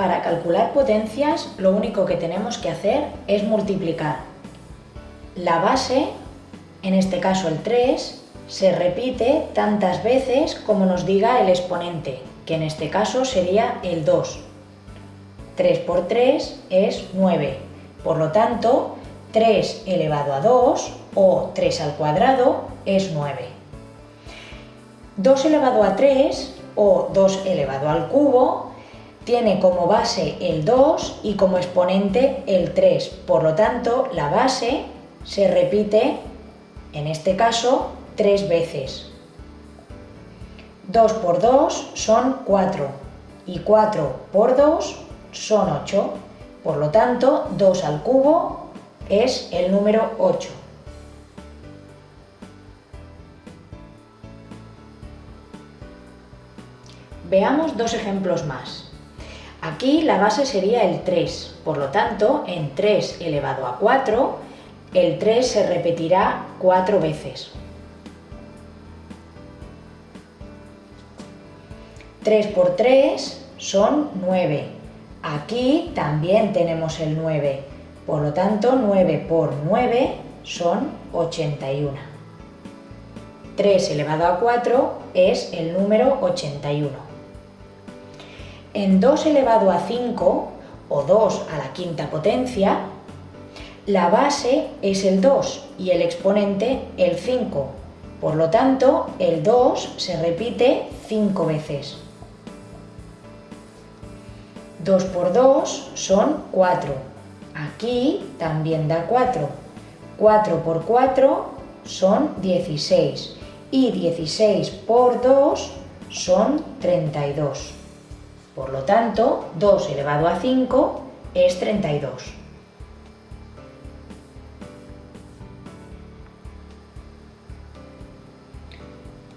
Para calcular potencias lo único que tenemos que hacer es multiplicar. La base, en este caso el 3, se repite tantas veces como nos diga el exponente, que en este caso sería el 2. 3 por 3 es 9. Por lo tanto, 3 elevado a 2 o 3 al cuadrado es 9. 2 elevado a 3 o 2 elevado al cubo tiene como base el 2 y como exponente el 3. Por lo tanto, la base se repite, en este caso, 3 veces. 2 por 2 son 4 y 4 por 2 son 8. Por lo tanto, 2 al cubo es el número 8. Veamos dos ejemplos más. Aquí la base sería el 3, por lo tanto, en 3 elevado a 4, el 3 se repetirá 4 veces. 3 por 3 son 9. Aquí también tenemos el 9, por lo tanto 9 por 9 son 81. 3 elevado a 4 es el número 81 en 2 elevado a 5, o 2 a la quinta potencia, la base es el 2 y el exponente el 5. Por lo tanto, el 2 se repite 5 veces. 2 por 2 son 4. Aquí también da 4. 4 por 4 son 16. Y 16 por 2 son 32. Por lo tanto, 2 elevado a 5 es 32.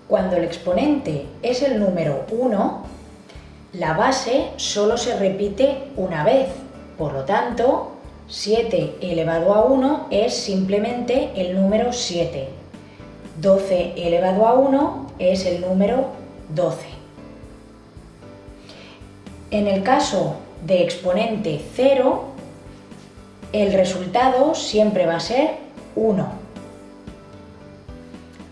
Cuando el exponente es el número 1, la base solo se repite una vez. Por lo tanto, 7 elevado a 1 es simplemente el número 7. 12 elevado a 1 es el número 12. En el caso de exponente 0, el resultado siempre va a ser 1.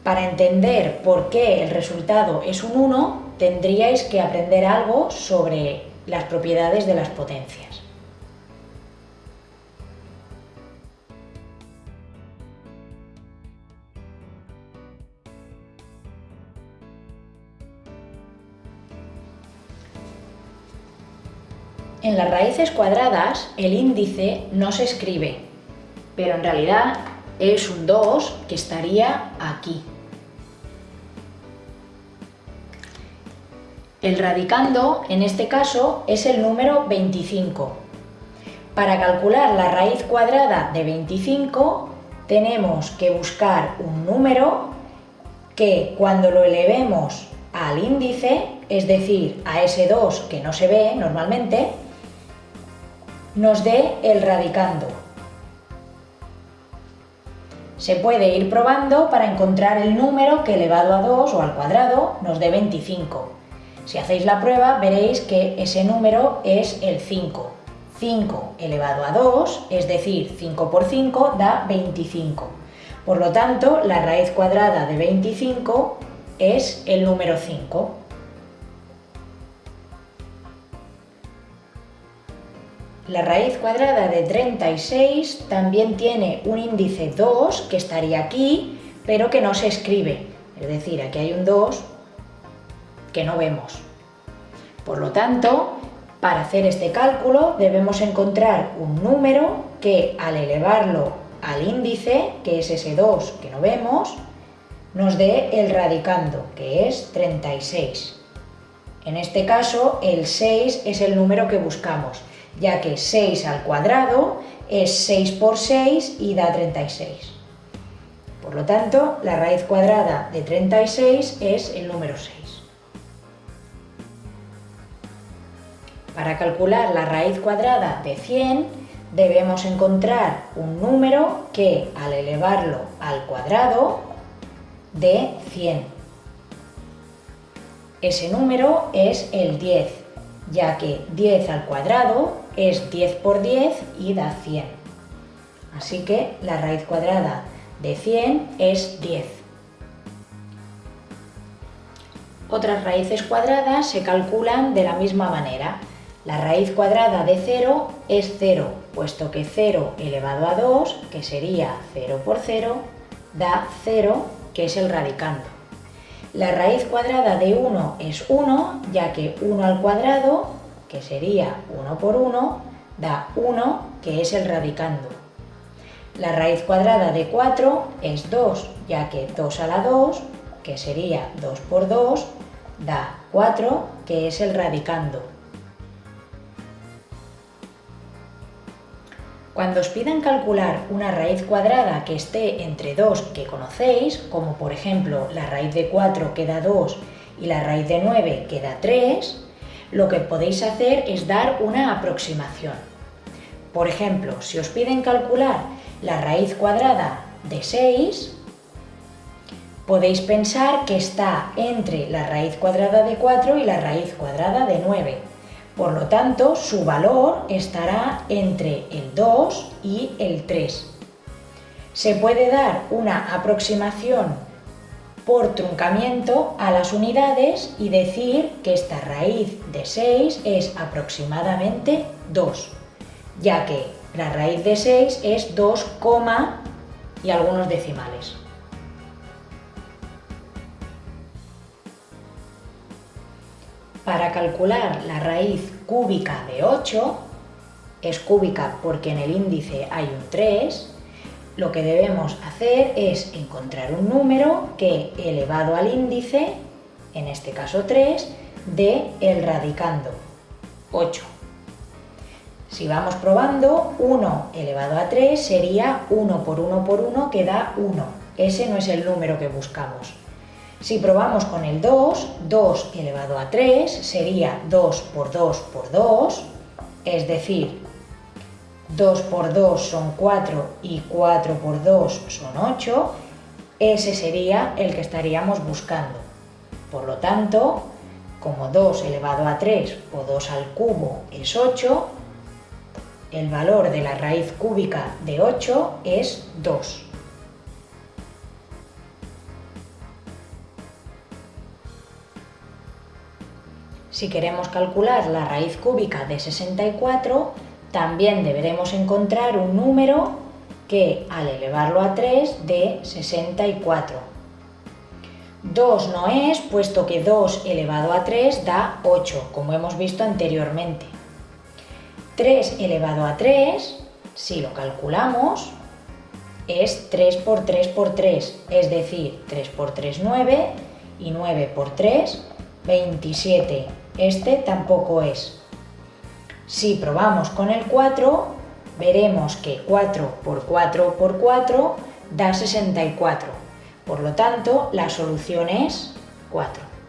Para entender por qué el resultado es un 1, tendríais que aprender algo sobre las propiedades de las potencias. En las raíces cuadradas el índice no se escribe, pero en realidad es un 2 que estaría aquí. El radicando, en este caso, es el número 25. Para calcular la raíz cuadrada de 25 tenemos que buscar un número que cuando lo elevemos al índice, es decir, a ese 2 que no se ve normalmente, nos dé el radicando. Se puede ir probando para encontrar el número que elevado a 2 o al cuadrado nos dé 25. Si hacéis la prueba veréis que ese número es el 5. 5 elevado a 2, es decir, 5 por 5 da 25. Por lo tanto, la raíz cuadrada de 25 es el número 5. La raíz cuadrada de 36 también tiene un índice 2, que estaría aquí, pero que no se escribe. Es decir, aquí hay un 2 que no vemos. Por lo tanto, para hacer este cálculo debemos encontrar un número que al elevarlo al índice, que es ese 2 que no vemos, nos dé el radicando, que es 36. En este caso, el 6 es el número que buscamos ya que 6 al cuadrado es 6 por 6 y da 36. Por lo tanto, la raíz cuadrada de 36 es el número 6. Para calcular la raíz cuadrada de 100, debemos encontrar un número que, al elevarlo al cuadrado, dé 100. Ese número es el 10. Ya que 10 al cuadrado es 10 por 10 y da 100. Así que la raíz cuadrada de 100 es 10. Otras raíces cuadradas se calculan de la misma manera. La raíz cuadrada de 0 es 0, puesto que 0 elevado a 2, que sería 0 por 0, da 0, que es el radicando. La raíz cuadrada de 1 es 1, ya que 1 al cuadrado, que sería 1 por 1, da 1, que es el radicando. La raíz cuadrada de 4 es 2, ya que 2 a la 2, que sería 2 por 2, da 4, que es el radicando. Cuando os pidan calcular una raíz cuadrada que esté entre dos que conocéis, como por ejemplo la raíz de 4 que da 2 y la raíz de 9 que da 3, lo que podéis hacer es dar una aproximación. Por ejemplo, si os piden calcular la raíz cuadrada de 6, podéis pensar que está entre la raíz cuadrada de 4 y la raíz cuadrada de 9 por lo tanto, su valor estará entre el 2 y el 3. Se puede dar una aproximación por truncamiento a las unidades y decir que esta raíz de 6 es aproximadamente 2, ya que la raíz de 6 es 2, y algunos decimales. Para calcular la raíz cúbica de 8, es cúbica porque en el índice hay un 3, lo que debemos hacer es encontrar un número que elevado al índice, en este caso 3, dé el radicando, 8. Si vamos probando, 1 elevado a 3 sería 1 por 1 por 1 que da 1. Ese no es el número que buscamos. Si probamos con el 2, 2 elevado a 3 sería 2 por 2 por 2, es decir, 2 por 2 son 4 y 4 por 2 son 8, ese sería el que estaríamos buscando. Por lo tanto, como 2 elevado a 3 o 2 al cubo es 8, el valor de la raíz cúbica de 8 es 2. Si queremos calcular la raíz cúbica de 64, también deberemos encontrar un número que al elevarlo a 3 dé 64. 2 no es, puesto que 2 elevado a 3 da 8, como hemos visto anteriormente. 3 elevado a 3, si lo calculamos, es 3 por 3 por 3, es decir, 3 por 3, 9, y 9 por 3, 27 este tampoco es. Si probamos con el 4, veremos que 4 por 4 por 4 da 64. Por lo tanto, la solución es 4.